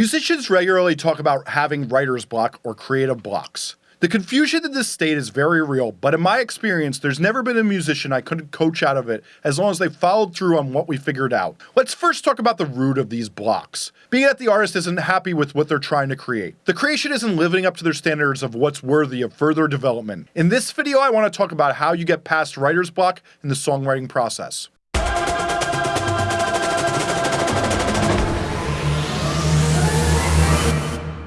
Musicians regularly talk about having writer's block or creative blocks. The confusion in this state is very real, but in my experience, there's never been a musician I couldn't coach out of it as long as they followed through on what we figured out. Let's first talk about the root of these blocks. Being that the artist isn't happy with what they're trying to create. The creation isn't living up to their standards of what's worthy of further development. In this video, I want to talk about how you get past writer's block in the songwriting process.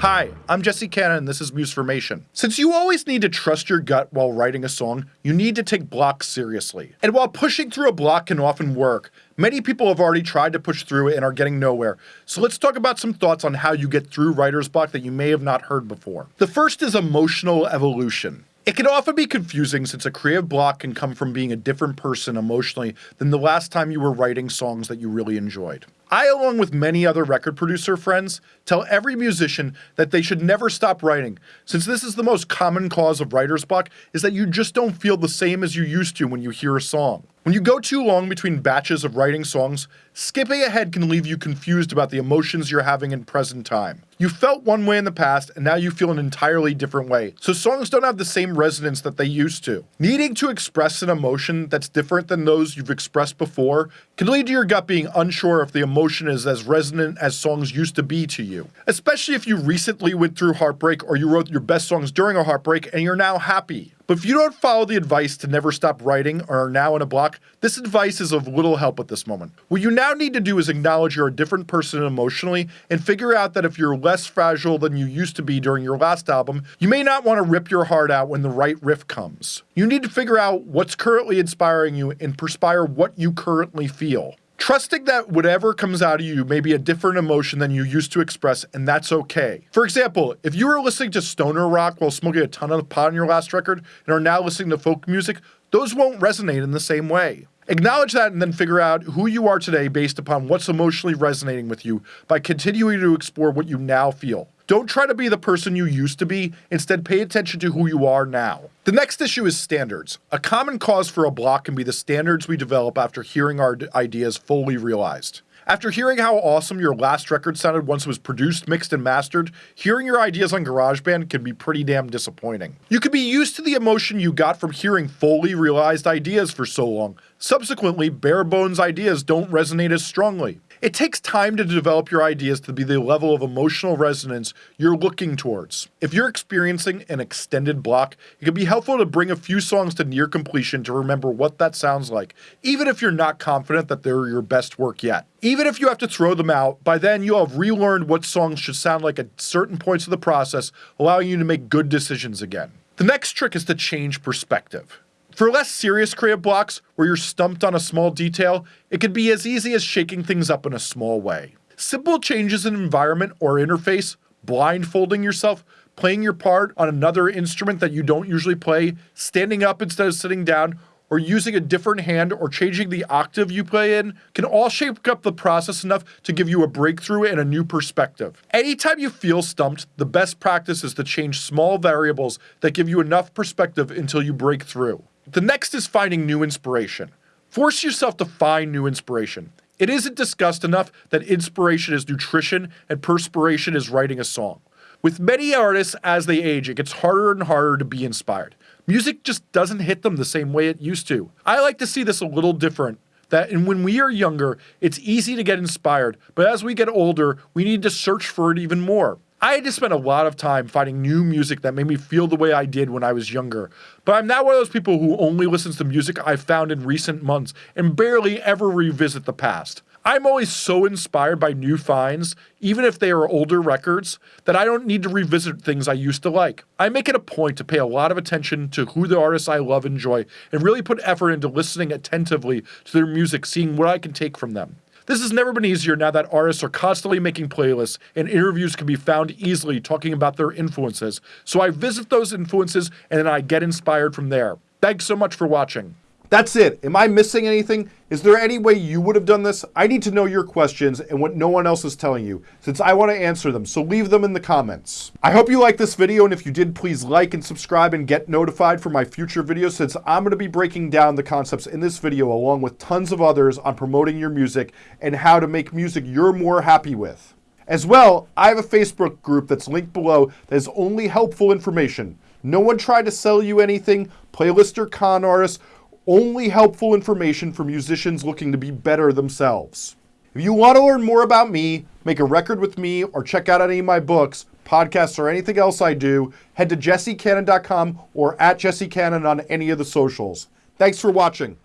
Hi, I'm Jesse Cannon and this is Musformation. Since you always need to trust your gut while writing a song, you need to take blocks seriously. And while pushing through a block can often work, many people have already tried to push through it and are getting nowhere. So let's talk about some thoughts on how you get through writer's block that you may have not heard before. The first is emotional evolution. It can often be confusing since a creative block can come from being a different person emotionally than the last time you were writing songs that you really enjoyed. I, along with many other record producer friends, tell every musician that they should never stop writing, since this is the most common cause of writer's block is that you just don't feel the same as you used to when you hear a song. When you go too long between batches of writing songs, skipping ahead can leave you confused about the emotions you're having in present time. You felt one way in the past, and now you feel an entirely different way, so songs don't have the same resonance that they used to. Needing to express an emotion that's different than those you've expressed before can lead to your gut being unsure if the emotion is as resonant as songs used to be to you. Especially if you recently went through heartbreak or you wrote your best songs during a heartbreak and you're now happy. But if you don't follow the advice to never stop writing or are now in a block, this advice is of little help at this moment. What you now need to do is acknowledge you're a different person emotionally and figure out that if you're less fragile than you used to be during your last album, you may not want to rip your heart out when the right riff comes. You need to figure out what's currently inspiring you and perspire what you currently feel. Trusting that whatever comes out of you may be a different emotion than you used to express, and that's okay. For example, if you were listening to stoner rock while smoking a ton of pot on your last record and are now listening to folk music, those won't resonate in the same way. Acknowledge that and then figure out who you are today based upon what's emotionally resonating with you by continuing to explore what you now feel. Don't try to be the person you used to be, instead pay attention to who you are now. The next issue is standards. A common cause for a block can be the standards we develop after hearing our ideas fully realized. After hearing how awesome your last record sounded once it was produced, mixed, and mastered, hearing your ideas on GarageBand can be pretty damn disappointing. You could be used to the emotion you got from hearing fully realized ideas for so long. Subsequently, bare bones ideas don't resonate as strongly. It takes time to develop your ideas to be the level of emotional resonance you're looking towards. If you're experiencing an extended block, it can be helpful to bring a few songs to near completion to remember what that sounds like, even if you're not confident that they're your best work yet. Even if you have to throw them out, by then you'll have relearned what songs should sound like at certain points of the process, allowing you to make good decisions again. The next trick is to change perspective. For less serious creative blocks, where you're stumped on a small detail, it can be as easy as shaking things up in a small way. Simple changes in environment or interface, blindfolding yourself, playing your part on another instrument that you don't usually play, standing up instead of sitting down, or using a different hand or changing the octave you play in can all shake up the process enough to give you a breakthrough and a new perspective. Anytime you feel stumped, the best practice is to change small variables that give you enough perspective until you break through. The next is finding new inspiration. Force yourself to find new inspiration. It isn't discussed enough that inspiration is nutrition and perspiration is writing a song. With many artists as they age, it gets harder and harder to be inspired. Music just doesn't hit them the same way it used to. I like to see this a little different. That and when we are younger, it's easy to get inspired, but as we get older, we need to search for it even more. I had to spend a lot of time finding new music that made me feel the way I did when I was younger. But I'm not one of those people who only listens to music I found in recent months and barely ever revisit the past. I'm always so inspired by new finds, even if they are older records, that I don't need to revisit things I used to like. I make it a point to pay a lot of attention to who the artists I love enjoy and really put effort into listening attentively to their music, seeing what I can take from them. This has never been easier now that artists are constantly making playlists and interviews can be found easily talking about their influences. So I visit those influences and then I get inspired from there. Thanks so much for watching. That's it. Am I missing anything? Is there any way you would have done this? I need to know your questions and what no one else is telling you, since I want to answer them, so leave them in the comments. I hope you liked this video, and if you did, please like and subscribe and get notified for my future videos, since I'm going to be breaking down the concepts in this video, along with tons of others on promoting your music and how to make music you're more happy with. As well, I have a Facebook group that's linked below that is only helpful information. No one tried to sell you anything, playlist or con artists, only helpful information for musicians looking to be better themselves. If you want to learn more about me, make a record with me, or check out any of my books, podcasts, or anything else I do, head to jessecannon.com or at jessecannon on any of the socials. Thanks for watching.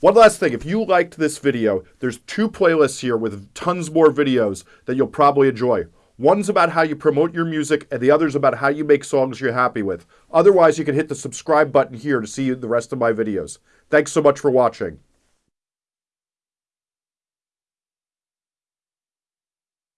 One last thing, if you liked this video, there's two playlists here with tons more videos that you'll probably enjoy. One's about how you promote your music, and the other's about how you make songs you're happy with. Otherwise, you can hit the subscribe button here to see the rest of my videos. Thanks so much for watching.